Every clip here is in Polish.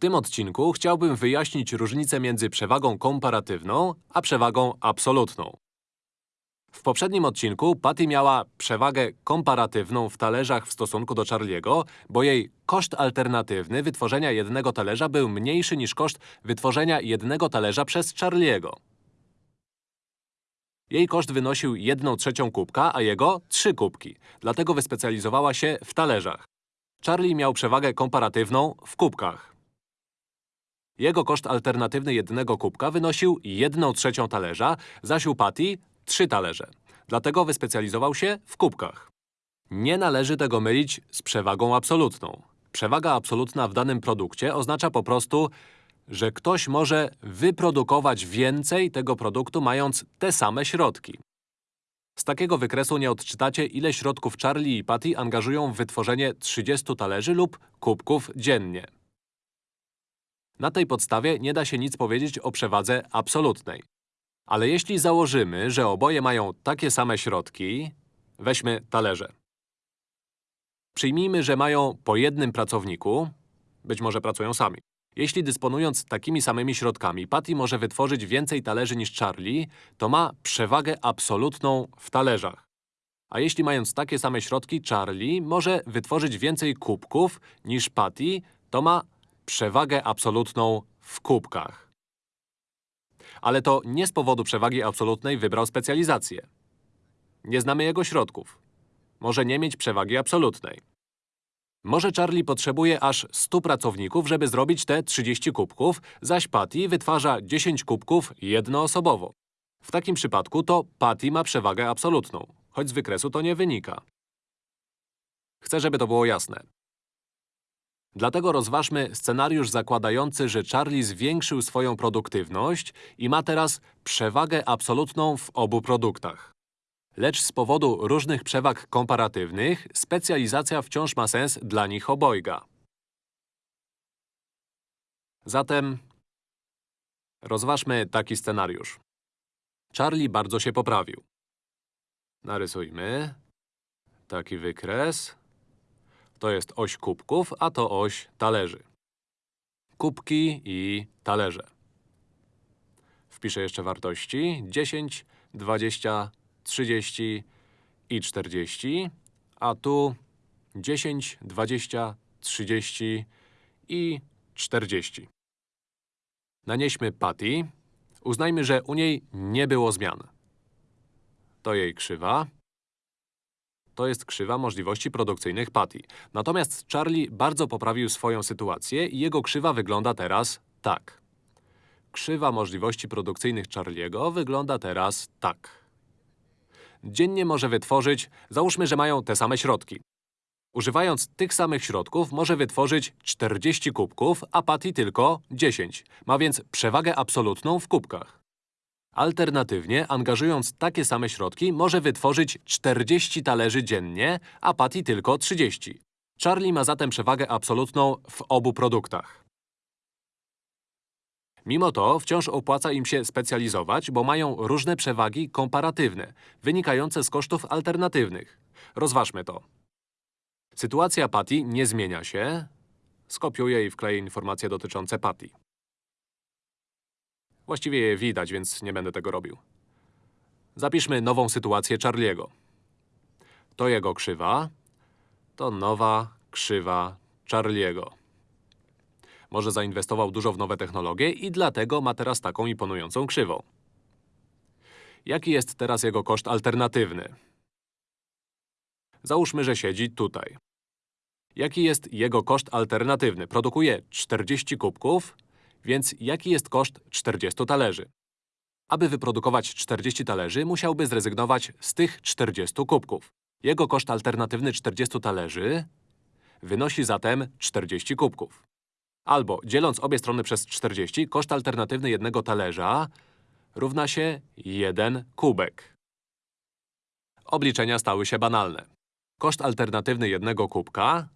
tym odcinku chciałbym wyjaśnić różnicę między przewagą komparatywną a przewagą absolutną. W poprzednim odcinku Patty miała przewagę komparatywną w talerzach w stosunku do Charlie'ego, bo jej koszt alternatywny wytworzenia jednego talerza był mniejszy niż koszt wytworzenia jednego talerza przez Charlie'ego. Jej koszt wynosił 1 trzecią kubka, a jego 3 kubki. Dlatego wyspecjalizowała się w talerzach. Charlie miał przewagę komparatywną w kubkach. Jego koszt alternatywny jednego kubka wynosił 1 trzecią talerza, zaś u Patty trzy talerze. Dlatego wyspecjalizował się w kubkach. Nie należy tego mylić z przewagą absolutną. Przewaga absolutna w danym produkcie oznacza po prostu, że ktoś może wyprodukować więcej tego produktu mając te same środki. Z takiego wykresu nie odczytacie, ile środków Charlie i Patty angażują w wytworzenie 30 talerzy lub kubków dziennie. Na tej podstawie nie da się nic powiedzieć o przewadze absolutnej. Ale jeśli założymy, że oboje mają takie same środki, weźmy talerze. Przyjmijmy, że mają po jednym pracowniku, być może pracują sami. Jeśli dysponując takimi samymi środkami Patty może wytworzyć więcej talerzy niż Charlie, to ma przewagę absolutną w talerzach. A jeśli mając takie same środki Charlie może wytworzyć więcej kubków niż Patty, to ma przewagę absolutną w kubkach. Ale to nie z powodu przewagi absolutnej wybrał specjalizację. Nie znamy jego środków. Może nie mieć przewagi absolutnej. Może Charlie potrzebuje aż 100 pracowników, żeby zrobić te 30 kubków, zaś Patty wytwarza 10 kubków jednoosobowo. W takim przypadku to Patty ma przewagę absolutną, choć z wykresu to nie wynika. Chcę, żeby to było jasne. Dlatego rozważmy scenariusz zakładający, że Charlie zwiększył swoją produktywność i ma teraz przewagę absolutną w obu produktach. Lecz z powodu różnych przewag komparatywnych specjalizacja wciąż ma sens dla nich obojga. Zatem rozważmy taki scenariusz. Charlie bardzo się poprawił. Narysujmy taki wykres. To jest oś kubków, a to oś talerzy. Kubki i talerze. Wpiszę jeszcze wartości 10, 20, 30 i 40, a tu 10, 20, 30 i 40. Nanieśmy Patty. Uznajmy, że u niej nie było zmian. To jej krzywa. To jest krzywa możliwości produkcyjnych Patty. Natomiast Charlie bardzo poprawił swoją sytuację i jego krzywa wygląda teraz tak. Krzywa możliwości produkcyjnych Charliego wygląda teraz tak. Dziennie może wytworzyć, załóżmy, że mają te same środki. Używając tych samych środków może wytworzyć 40 kubków, a Patty tylko 10. Ma więc przewagę absolutną w kubkach. Alternatywnie, angażując takie same środki, może wytworzyć 40 talerzy dziennie, a Patty tylko 30. Charlie ma zatem przewagę absolutną w obu produktach. Mimo to wciąż opłaca im się specjalizować, bo mają różne przewagi komparatywne, wynikające z kosztów alternatywnych. Rozważmy to. Sytuacja Patty nie zmienia się. Skopiuję i wkleję informacje dotyczące Patty. Właściwie je widać, więc nie będę tego robił. Zapiszmy nową sytuację Charliego. To jego krzywa, to nowa krzywa Charliego. Może zainwestował dużo w nowe technologie i dlatego ma teraz taką imponującą krzywą. Jaki jest teraz jego koszt alternatywny? Załóżmy, że siedzi tutaj. Jaki jest jego koszt alternatywny? Produkuje 40 kubków, więc jaki jest koszt 40 talerzy? Aby wyprodukować 40 talerzy, musiałby zrezygnować z tych 40 kubków. Jego koszt alternatywny 40 talerzy wynosi zatem 40 kubków. Albo, dzieląc obie strony przez 40, koszt alternatywny jednego talerza równa się 1 kubek. Obliczenia stały się banalne. Koszt alternatywny jednego kubka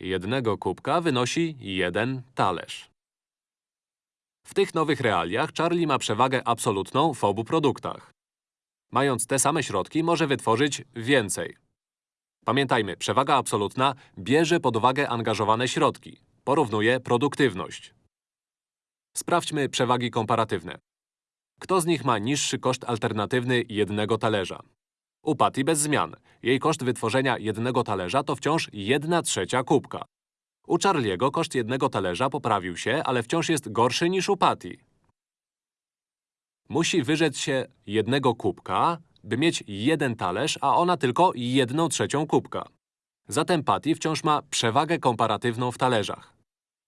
jednego kubka wynosi 1 talerz. W tych nowych realiach Charlie ma przewagę absolutną w obu produktach. Mając te same środki, może wytworzyć więcej. Pamiętajmy, przewaga absolutna bierze pod uwagę angażowane środki. porównuje produktywność. Sprawdźmy przewagi komparatywne. Kto z nich ma niższy koszt alternatywny jednego talerza? U Patty bez zmian. Jej koszt wytworzenia jednego talerza to wciąż 1 trzecia kubka. U Charliego koszt jednego talerza poprawił się, ale wciąż jest gorszy niż u Patty. Musi wyrzec się jednego kubka, by mieć jeden talerz, a ona tylko jedną trzecią kubka. Zatem Patty wciąż ma przewagę komparatywną w talerzach.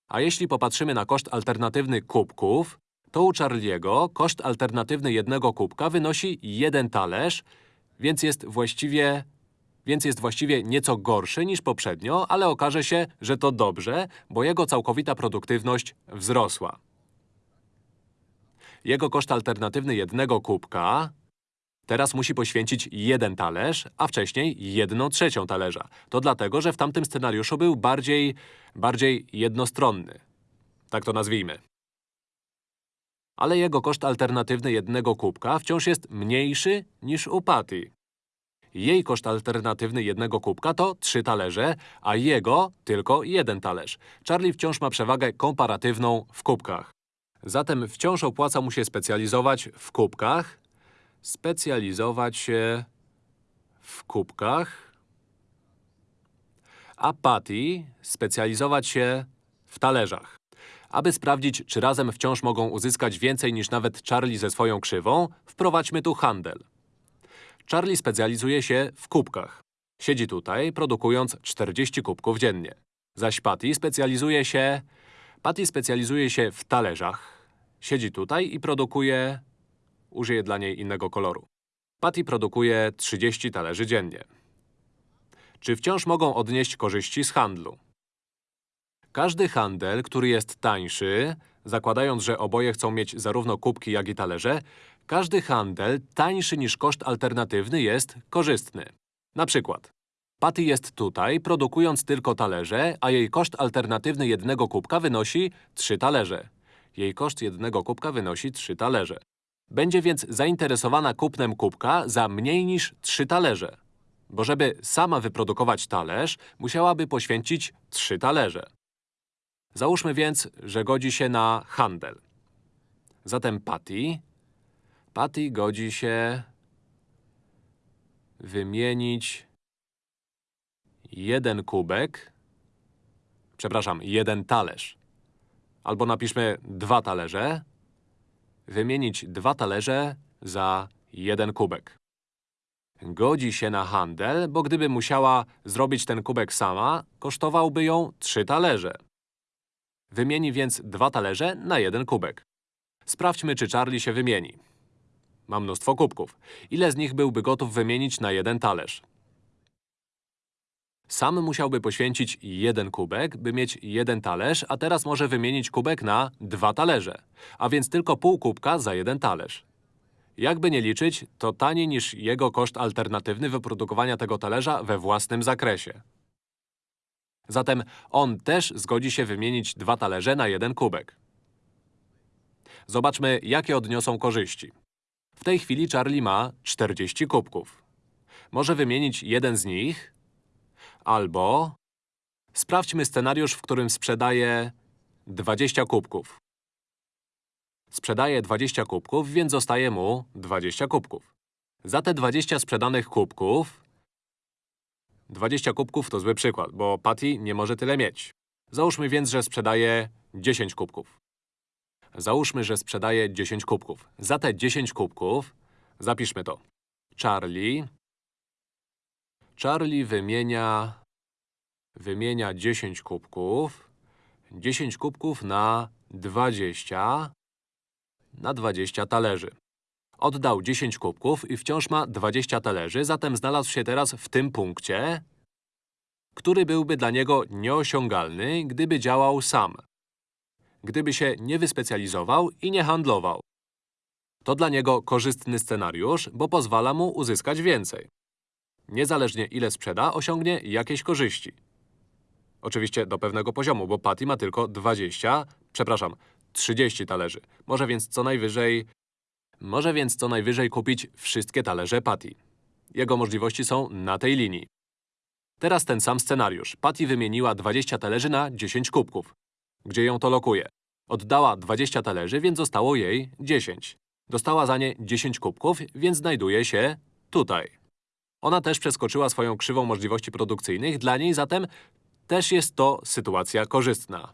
A jeśli popatrzymy na koszt alternatywny kubków, to u Charliego koszt alternatywny jednego kubka wynosi jeden talerz, więc jest właściwie… więc jest właściwie nieco gorszy niż poprzednio, ale okaże się, że to dobrze, bo jego całkowita produktywność wzrosła. Jego koszt alternatywny jednego kubka teraz musi poświęcić jeden talerz, a wcześniej jedną trzecią talerza. To dlatego, że w tamtym scenariuszu był bardziej… bardziej jednostronny. Tak to nazwijmy. Ale jego koszt alternatywny jednego kubka wciąż jest mniejszy niż u Patty. Jej koszt alternatywny jednego kubka to trzy talerze, a jego tylko jeden talerz. Charlie wciąż ma przewagę komparatywną w kubkach. Zatem wciąż opłaca mu się specjalizować w kubkach, specjalizować się w kubkach, a Patty specjalizować się w talerzach. Aby sprawdzić, czy razem wciąż mogą uzyskać więcej niż nawet Charlie ze swoją krzywą, wprowadźmy tu handel. Charlie specjalizuje się w kubkach. Siedzi tutaj, produkując 40 kubków dziennie. Zaś Patty specjalizuje się… Patty specjalizuje się w talerzach. Siedzi tutaj i produkuje… Użyję dla niej innego koloru. Patty produkuje 30 talerzy dziennie. Czy wciąż mogą odnieść korzyści z handlu? Każdy handel, który jest tańszy, zakładając, że oboje chcą mieć zarówno kubki, jak i talerze, każdy handel tańszy niż koszt alternatywny jest korzystny. Na przykład, Patty jest tutaj, produkując tylko talerze, a jej koszt alternatywny jednego kubka wynosi 3 talerze. Jej koszt jednego kubka wynosi 3 talerze. Będzie więc zainteresowana kupnem kubka za mniej niż 3 talerze. Bo żeby sama wyprodukować talerz, musiałaby poświęcić 3 talerze. Załóżmy więc, że godzi się na handel. Zatem Patty… Patty godzi się wymienić jeden kubek, przepraszam, jeden talerz. Albo napiszmy dwa talerze. Wymienić dwa talerze za jeden kubek. Godzi się na handel, bo gdyby musiała zrobić ten kubek sama, kosztowałby ją trzy talerze. Wymieni więc dwa talerze na jeden kubek. Sprawdźmy, czy Charlie się wymieni. Ma mnóstwo kubków. Ile z nich byłby gotów wymienić na jeden talerz? Sam musiałby poświęcić jeden kubek, by mieć jeden talerz, a teraz może wymienić kubek na dwa talerze. A więc tylko pół kubka za jeden talerz. Jakby nie liczyć, to taniej niż jego koszt alternatywny wyprodukowania tego talerza we własnym zakresie. Zatem on też zgodzi się wymienić dwa talerze na jeden kubek. Zobaczmy, jakie odniosą korzyści. W tej chwili Charlie ma 40 kubków. Może wymienić jeden z nich, albo… Sprawdźmy scenariusz, w którym sprzedaje 20 kubków. Sprzedaje 20 kubków, więc zostaje mu 20 kubków. Za te 20 sprzedanych kubków 20 kubków to zły przykład, bo Patty nie może tyle mieć. Załóżmy więc, że sprzedaje 10 kubków. Załóżmy, że sprzedaje 10 kubków. Za te 10 kubków zapiszmy to. Charlie… Charlie wymienia… wymienia 10 kubków. 10 kubków na 20 na 20 talerzy. Oddał 10 kubków i wciąż ma 20 talerzy, zatem znalazł się teraz w tym punkcie, który byłby dla niego nieosiągalny, gdyby działał sam. Gdyby się nie wyspecjalizował i nie handlował. To dla niego korzystny scenariusz, bo pozwala mu uzyskać więcej. Niezależnie ile sprzeda, osiągnie jakieś korzyści. Oczywiście do pewnego poziomu, bo Patty ma tylko 20, przepraszam, 30 talerzy. Może więc co najwyżej może więc co najwyżej kupić wszystkie talerze Patty. Jego możliwości są na tej linii. Teraz ten sam scenariusz. Patty wymieniła 20 talerzy na 10 kubków. Gdzie ją to lokuje? Oddała 20 talerzy, więc zostało jej 10. Dostała za nie 10 kubków, więc znajduje się tutaj. Ona też przeskoczyła swoją krzywą możliwości produkcyjnych, dla niej zatem też jest to sytuacja korzystna.